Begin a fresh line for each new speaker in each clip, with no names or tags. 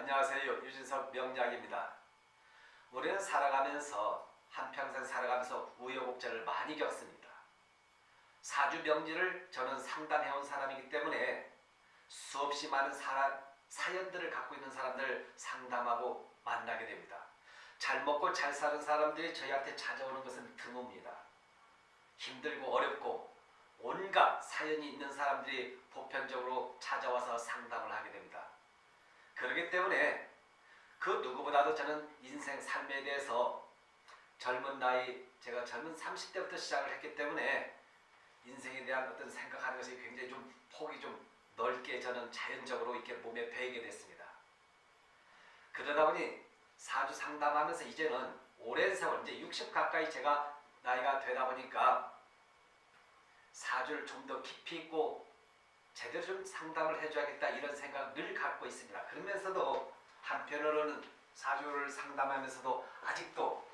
안녕하세요. 유진석 명약입니다 우리는 살아가면서 한평생 살아가면서 우여곡절을 많이 겪습니다. 사주 명리를 저는 상담해온 사람이기 때문에 수없이 많은 사람, 사연들을 갖고 있는 사람들을 상담하고 만나게 됩니다. 잘 먹고 잘 사는 사람들이 저희한테 찾아오는 것은 드뭅니다. 힘들고 어렵고 온갖 사연이 있는 사람들이 보편적으로 찾아와서 상담을. 그렇기 때문에 그 누구보다도 저는 인생 삶에 대해서 젊은 나이 제가 젊은 30대부터 시작을 했기 때문에 인생에 대한 어떤 생각하는 것이 굉장히 좀 폭이 좀 넓게 저는 자연적으로 이렇게 몸에 배이게 됐습니다. 그러다 보니 사주 상담하면서 이제는 오랜 세월 이제 60 가까이 제가 나이가 되다 보니까 사주를 좀 더 깊이 있고 제대로 좀 상담을 해줘야겠다 이런 생각 늘 갖고 있습니다. 그러면서도 한편으로는 사주를 상담하면서도 아직도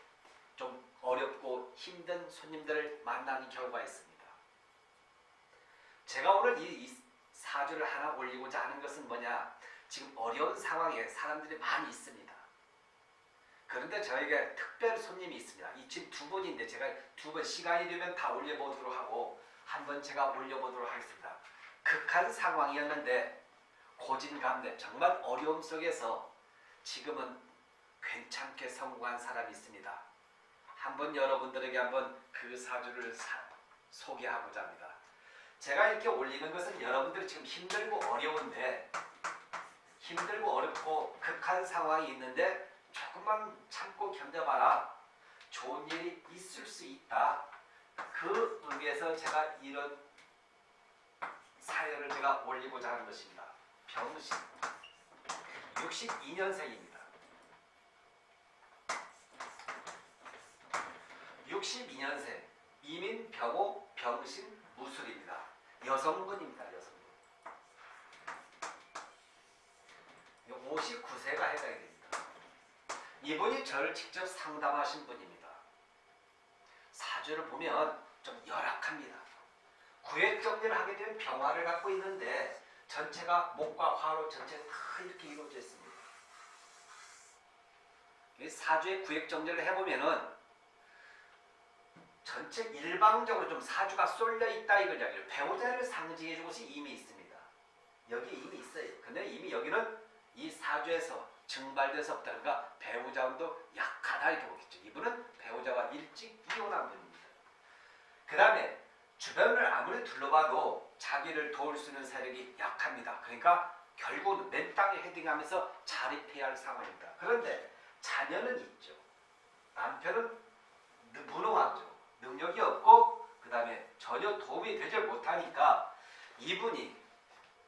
좀 어렵고 힘든 손님들을 만나는 경우가 있습니다. 제가 오늘 이 사주를 하나 올리고자 하는 것은 뭐냐 지금 어려운 상황에 사람들이 많이 있습니다. 그런데 저에게 특별 손님이 있습니다. 이 지금 두 분인데 제가 두 번 시간이 되면 다 올려보도록 하고 한 번 제가 올려보도록 하겠습니다. 극한 상황이었는데 고진감래 정말 어려움 속에서 지금은 괜찮게 성공한 사람이 있습니다. 한번 여러분들에게 한번 그 사주를 사, 소개하고자 합니다. 제가 이렇게 올리는 것은 여러분들이 지금 힘들고 어려운데 힘들고 어렵고 극한 상황이 있는데 조금만 참고 견뎌봐라. 좋은 일이 있을 수 있다. 그 의미에서 제가 이런 사연을 제가 올리고자 하는 것입니다. 병신 62년생입니다. 62년생 이민 병호 병신 무술입니다. 여성분입니다. 여성분. 59세가 해당이 됩니다. 이분이 저를 직접 상담하신 분입니다. 사주를 보면 좀 열악합니다. 구획 정리를 하게 되면 병화를 갖고 있는데 전체가 목과 화로 전체 다 이렇게 이루어져 있습니다. 사주의 구획 정리를 해보면은 전체 일방적으로 좀 사주가 쏠려 있다 이걸 이야기를 배우자를 상징해 준 것이 이미 있습니다. 여기 이미 있어요. 근데 이미 여기는 이 사주에서 증발돼서 없다든가 배우자 운도 약하다 이렇게 보겠죠. 이분은 배우자와 일찍 이혼한 분입니다. 그 다음에 주변을 아무리 둘러봐도 자기를 도울 수 있는 세력이 약합니다. 그러니까 결국은 맨 땅에 헤딩하면서 자립해야 할 상황입니다. 그런데 자녀는 있죠. 남편은 무능하죠. 능력이 없고 그 다음에 전혀 도움이 되지 못하니까 이분이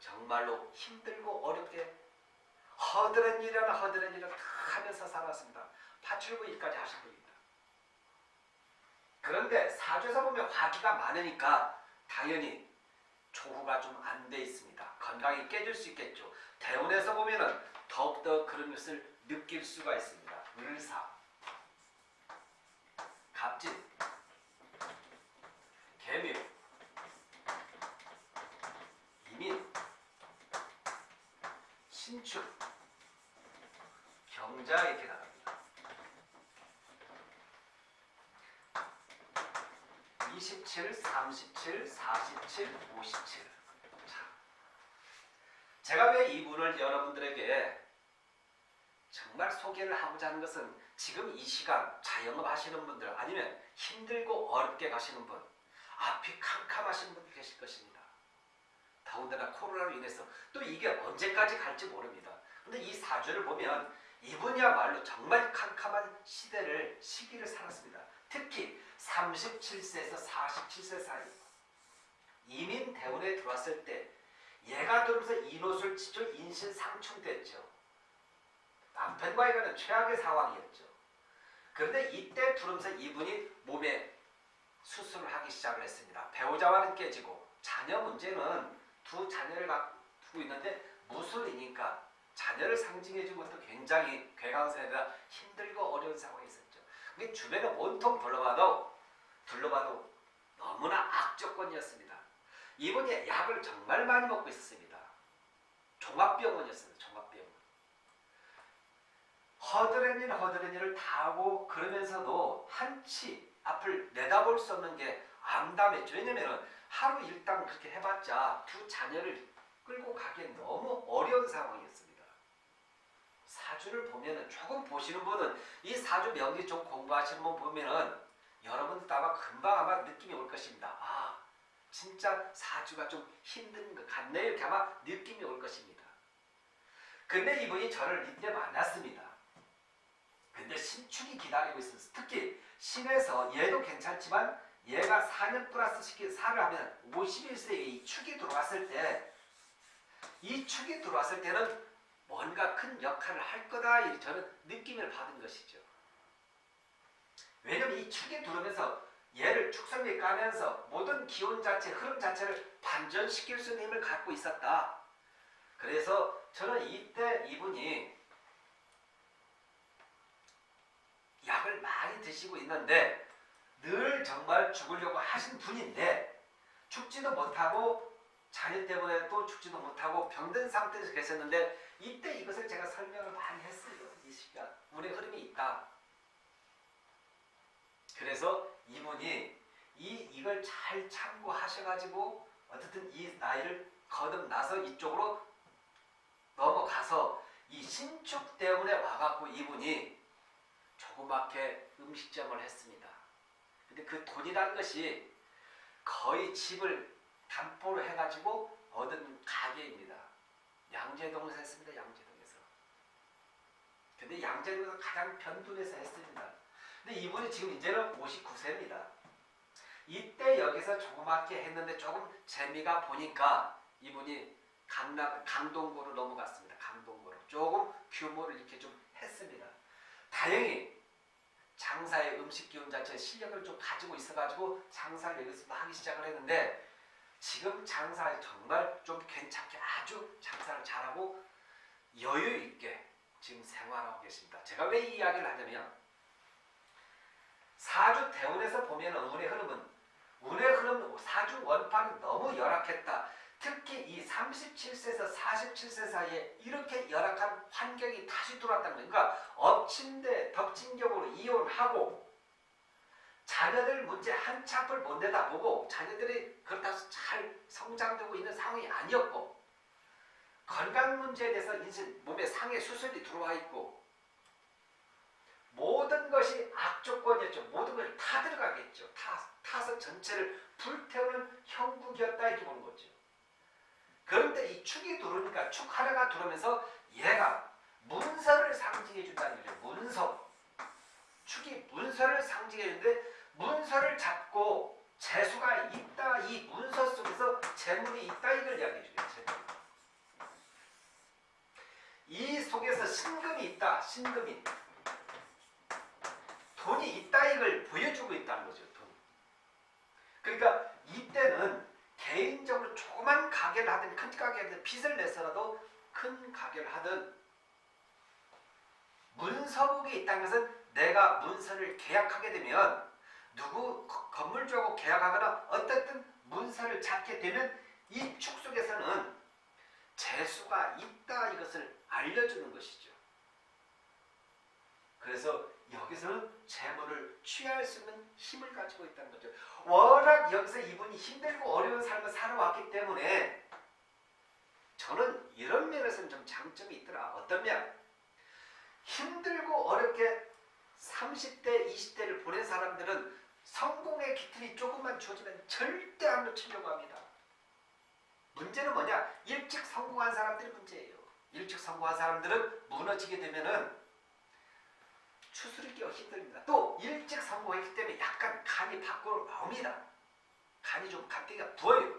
정말로 힘들고 어렵게 허드렛 일이나 허드렛 일을 다 하면서 살았습니다. 파출부 일까지 하신 분입니다. 그런데 사주에서 보면 화기가 많으니까 당연히 조후가 좀 안 돼 있습니다. 건강이 깨질 수 있겠죠. 대운에서 보면은 더욱더 그런 것을 느낄 수가 있습니다. 을사, 갑진, 개묘, 이민, 신축, 경자 이렇게 나갑니다. 27, 37, 47, 57. 자, 제가 왜 이분을 여러분들에게 정말 소개를 하고자 하는 것은 지금 이 시간 자영업 하시는 분들 아니면 힘들고 어렵게 가시는 분 앞이 캄캄하신 분들 계실 것입니다. 더군다나 코로나로 인해서 또 이게 언제까지 갈지 모릅니다. 근데 이 사주를 보면 이분이야말로 정말 캄캄한 시대를 시기를 살았습니다. 특히 37세에서 47세 사이 이민 대운에 들어왔을 때 얘가 들어오면서 인옷을 치죠. 인신 상충됐죠. 남편과 이거는 최악의 상황이었죠. 그런데 이때 들어오면서 이분이 몸에 수술을 하기 시작을 했습니다. 배우자와는 깨지고 자녀 문제는 두 자녀를 갖고 있는데 무술이니까 자녀를 상징해 준 것도 굉장히 괴강세라 힘들고 어려운 상황이 있었죠. 근데 주변에 온통 둘러봐도 둘러봐도 너무나 악조건이었습니다. 이분이 약을 정말 많이 먹고 있었습니다. 종합병원이었습니다. 종합병원. 허드렛 일 허드렛 일을 다 하고 그러면서도 한치 앞을 내다볼 수 없는 게 암담했죠. 왜냐면은 하루 일당 그렇게 해봤자 두 자녀를 끌고 가기엔 너무 어려운 상황이었습니다. 사주를 보면은 조금 보시는 분은 이 사주 명리 좀 공부하시는 분 보면은 여러분도 아마 금방 아마 느낌이 올 것입니다. 아 진짜 사주가 좀 힘든 것 같네 이렇게 아마 느낌이 올 것입니다. 근데 이분이 저를 이때 만났습니다. 근데 신축이 기다리고 있었어요. 특히 신에서 얘도 괜찮지만 얘가 4년 플러스 시키 살을 하면 51세에 이 축이 들어왔을 때 이 축이 들어왔을 때는 뭔가 큰 역할을 할 거다 이 저는 느낌을 받은 것이죠. 왜냐면 이 축이 들어오면서 얘를 축성에 까면서 모든 기운 자체, 흐름 자체를 반전시킬 수 있는 힘을 갖고 있었다. 그래서 저는 이때 이분이 약을 많이 드시고 있는데 늘 정말 죽으려고 하신 분인데 죽지도 못하고 자녀 때문에 또 죽지도 못하고 병든 상태에서 계셨는데 이때 이것을 제가 설명을 많이 했어요. 이 시간 운의 흐름이 있다. 그래서 이분이 이 이걸 잘 참고하셔가지고 어쨌든 이 나이를 거듭나서 이쪽으로 넘어가서 이 신축 때문에 와갖고 이분이 조그맣게 음식점을 했습니다. 근데 그 돈이라는 것이 거의 집을 담보로 해가지고 얻은 가게입니다. 양재동에서 했습니다. 양재동에서. 근데 양재동에서 가장 변둔해서 했습니다. 근데 이분이 지금 이제는 59세입니다. 이때 여기서 조그맣게 했는데 조금 재미가 보니까 이분이 강남, 강동구로 넘어갔습니다. 강동구로. 조금 규모를 이렇게 좀 했습니다. 다행히 장사의 음식 기운 자체 실력을 좀 가지고 있어가지고 장사를 여기서 하기 시작을 했는데 지금 장사에 정말 좀 괜찮게 아주 장사를 잘하고 여유 있게 지금 생활하고 계십니다. 제가 왜 이 이야기를 하냐면 사주 대운에서 보면 운의 흐름은 운의 흐름 사주 원판이 너무 열악했다. 특히 이 37세에서 47세 사이에 이렇게 열악한 환경이 다시 들어왔다는 거예요. 그러니까 엎친 데 덮친 격으로 이혼하고 자녀들 문제 한치 앞을 못 내다보고 자녀들이 그렇다고 잘 성장되고 있는 상황이 아니었고 건강 문제에 대해서 인신 몸에 상해 수술이 들어와 있고 모든 것이 악조건이었죠. 모든 것이 다 들어가겠죠. 타, 타서 전체를 불태우는 형국이었다 이렇게 보는 거죠. 그런데 이 축이 들어오니까 축 하나가 들어오면서 얘가 문서를 상징해 준다는 거죠. 문서. 축이 문서를 상징해 주는데 문서를 잡고 재수가 있다. 이 문서 속에서 재물이 있다. 이걸 이야기해 주죠. 이 속에서 신금이 있다. 신금이. 돈이 있다. 이걸 보여주고 있다는 거죠. 돈. 그러니까 이때는 개인적으로 조그만 가게를 하든 큰 가게를 빚을 내서라도 큰 가게를 하든 문서국이 있다는 것은 내가 문서를 계약하게 되면 누구 건물주하고 계약하거나 어떻든 문서를 잡게 되면 이 축 속에서는 재수가 있다 이것을 알려주는 것이죠. 그래서 여기서는 재물을 취할 수 있는 힘을 가지고 있다는 거죠. 워낙 여기서 이분이 힘들고 어려운 삶을 살아왔기 때문에 저는 이런 면에서는 좀 장점이 있더라. 어떤 면? 힘들고 어렵게 30대, 20대를 보낸 사람들은 성공의 기틀이 조금만 주어지면 절대 안 놓치려고 합니다. 문제는 뭐냐? 일찍 성공한 사람들이 문제예요. 일찍 성공한 사람들은 무너지게 되면은 추스르기가 힘듭니다. 또 일찍 성공했기 때문에 약간 간이 밖으로 나옵니다. 간이 좀 갓대기가 부어요.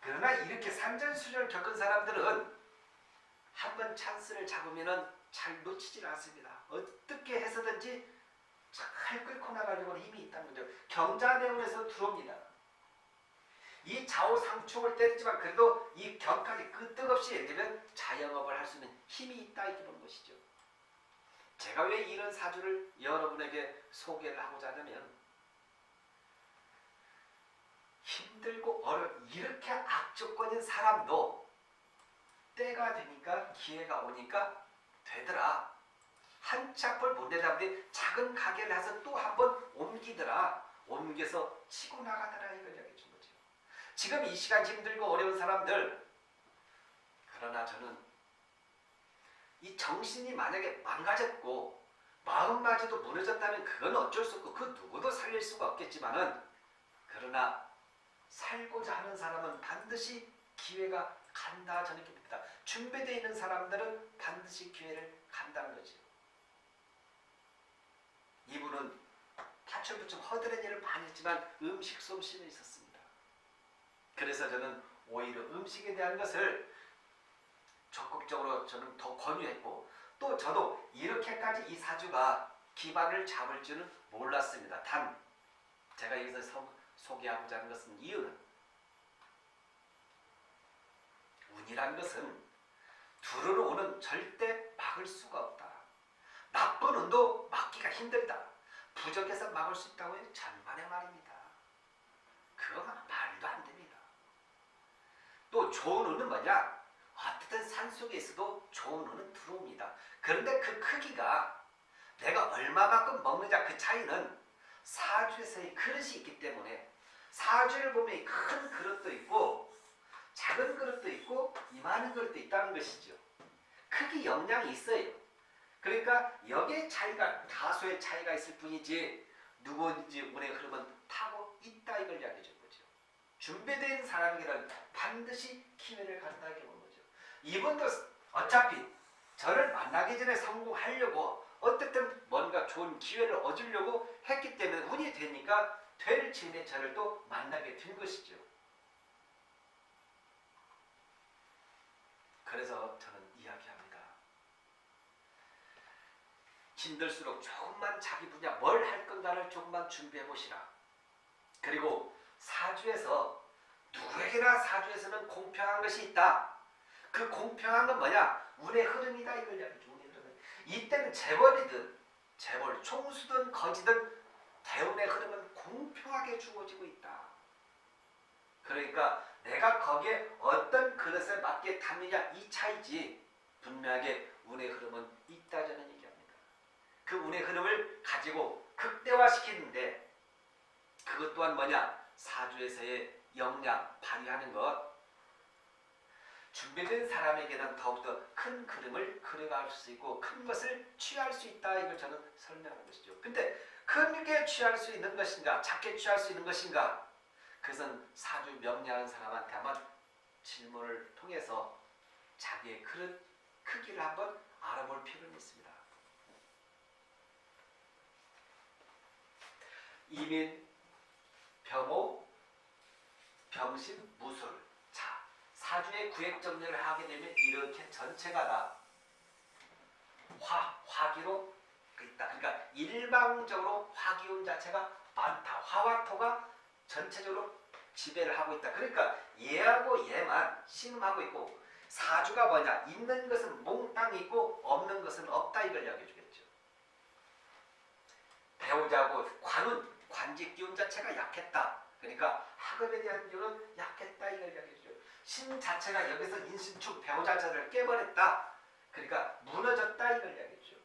그러나 이렇게 산전수전을 겪은 사람들은 한 번 찬스를 잡으면은 잘 놓치질 않습니다. 어떻게 해서든지 잘 끌고 나가려고 힘이 있다는 거죠. 경자대운에서 들어옵니다. 이 좌우상충을 때리지만 그래도 이 경까지 끄떡없이 예를 들면 자영업을 할 수 있는 힘이 있다 이렇게 보는 것이죠. 제가 왜 이런 사주를 여러분에게 소개를 하고자 하냐면 힘들고 어려 이렇게 악조건인 사람도 때가 되니까 기회가 오니까 되더라. 한치 앞을 못 내다보니 작은 가게를 해서 또 한 번 옮기더라. 옮겨서 치고 나가더라 이걸 이야기해 준 거죠. 지금 이 시간 힘들고 어려운 사람들 그러나 저는 이 정신이 만약에 망가졌고 마음마저도 무너졌다면 그건 어쩔 수 없고 그 누구도 살릴 수가 없겠지만은 그러나 살고자 하는 사람은 반드시 기회가 간다 저는 이렇게 봅니다. 준비되어 있는 사람들은 반드시 기회를 간다는 거죠. 이분은 파출부처 허드렛 일을 많이 했지만 음식 솜씨는 있었습니다. 그래서 저는 오히려 음식에 대한 것을 적극적으로 저는 더 권유했고 또 저도 이렇게까지 이 사주가 기반을 잡을 줄은 몰랐습니다. 단 제가 여기서 소, 소개하고자 하는 것은 이유는 운이란 것은 두루로 오는 절대 막을 수가 없다. 나쁜 운도 막기가 힘들다. 부적에서 막을 수 있다고 해도 전반의 말입니다. 그거가 말도 안 됩니다. 또 좋은 운은 뭐냐? 어떻든 산속에 있어도 좋은 운은 들어옵니다. 그런데 그 크기가 내가 얼마만큼 먹느냐 그 차이는 사주에서의 그릇이 있기 때문에 사주를 보면 큰 그릇도 있고 작은 그릇도 있고 이만한 그릇도 있다는 것이죠. 크기 영향이 있어요. 그러니까 여기에 차이가 다소의 차이가 있을 뿐이지 누구든지 운의 흐름은 타고 있다 이걸 이야기해 준 거죠. 준비된 사람에게는 반드시 기회를 갖다 보는 거죠. 이분도 어차피 저를 만나기 전에 성공하려고 어쨌든 뭔가 좋은 기회를 얻으려고 했기 때문에 운이 되니까 될 즈음에 저를 또 만나게 된 것이죠. 그래서 저는 이야기합니다. 힘들수록 조금만 자기 분야 뭘 할 건가를 조금만 준비해 보시라. 그리고 사주에서 누구에게나 사주에서는 공평한 것이 있다. 그 공평한 건 뭐냐? 운의 흐름이다 이걸 이야기죠. 운의. 이때는 재벌이든 재벌 총수든 거지든 대운의 흐름은 공평하게 주어지고 있다. 그러니까 내가 거기에 어떤 그릇에 맞게 담느냐 이 차이지 분명하게 운의 흐름은 있다 저는 얘기합니다. 그 운의 흐름을 가지고 극대화시키는데 그것 또한 뭐냐 사주에서의 역량 발휘하는 것 준비된 사람에게 는 더욱더 큰 그림을 그려갈 수 있고 큰 것을 취할 수 있다 이걸 저는 설명하는 것이죠. 근데 크게 취할 수 있는 것인가 작게 취할 수 있는 것인가 그것은 사주 명리하는 사람한테 한번 질문을 통해서 자기의 그릇 크기를 한번 알아볼 필요는 있습니다. 이민, 병호, 병신, 무술 자, 사주의 구획 정리를 하게 되면 이렇게 전체가 다 화, 화기로 있다. 그러니까 일방적으로 화기운 자체가 많다. 화와 토가 전체적으로 지배를 하고 있다. 그러니까 얘하고 얘만 신음하고 있고 사주가 뭐냐? 있는 것은 몽땅 있고 없는 것은 없다 이걸 이야기해 주겠죠. 배우자고 관운, 관직 기운 자체가 약했다. 그러니까 학업에 대한 기운은 약했다 이걸 이야기해 주죠. 신 자체가 여기서 인신축 배우자를 깨버렸다. 그러니까 무너졌다 이걸 이야기해 주죠.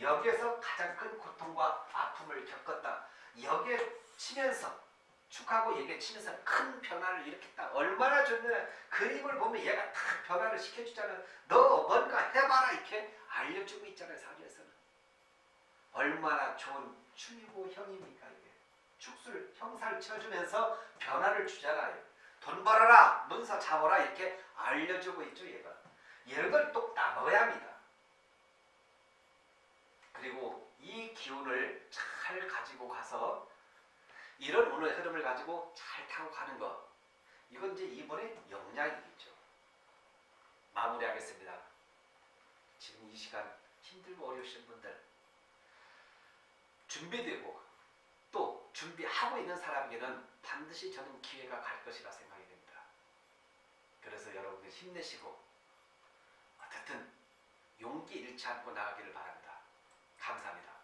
여기에서 가장 큰 고통과 아픔을 겪었다. 여기에 치면서 축하고 얘기에 치면서 큰 변화를 일으켰다. 얼마나 좋냐. 그림을 보면 얘가 다 변화를 시켜주잖아요. 너 뭔가 해봐라 이렇게 알려주고 있잖아요. 사주에서는. 얼마나 좋은 축이고 형입니까 이게. 축술 형사를 쳐주면서 변화를 주잖아요. 돈 벌어라 문서 잡아라 이렇게 알려주고 있죠 얘가. 이런 걸또 따먹어야 합니다. 그리고 이 기운을 잘 가지고 가서 이런 운의 흐름을 가지고 잘 타고 가는 것. 이건 이제 이번의 역량이겠죠. 마무리하겠습니다. 지금 이 시간 힘들고 어려우신 분들 준비되고 또 준비하고 있는 사람에게는 반드시 저는 기회가 갈 것이라 생각이 됩니다. 그래서 여러분들 힘내시고 어쨌든 용기 잃지 않고 나가기를 바랍니다. 감사합니다.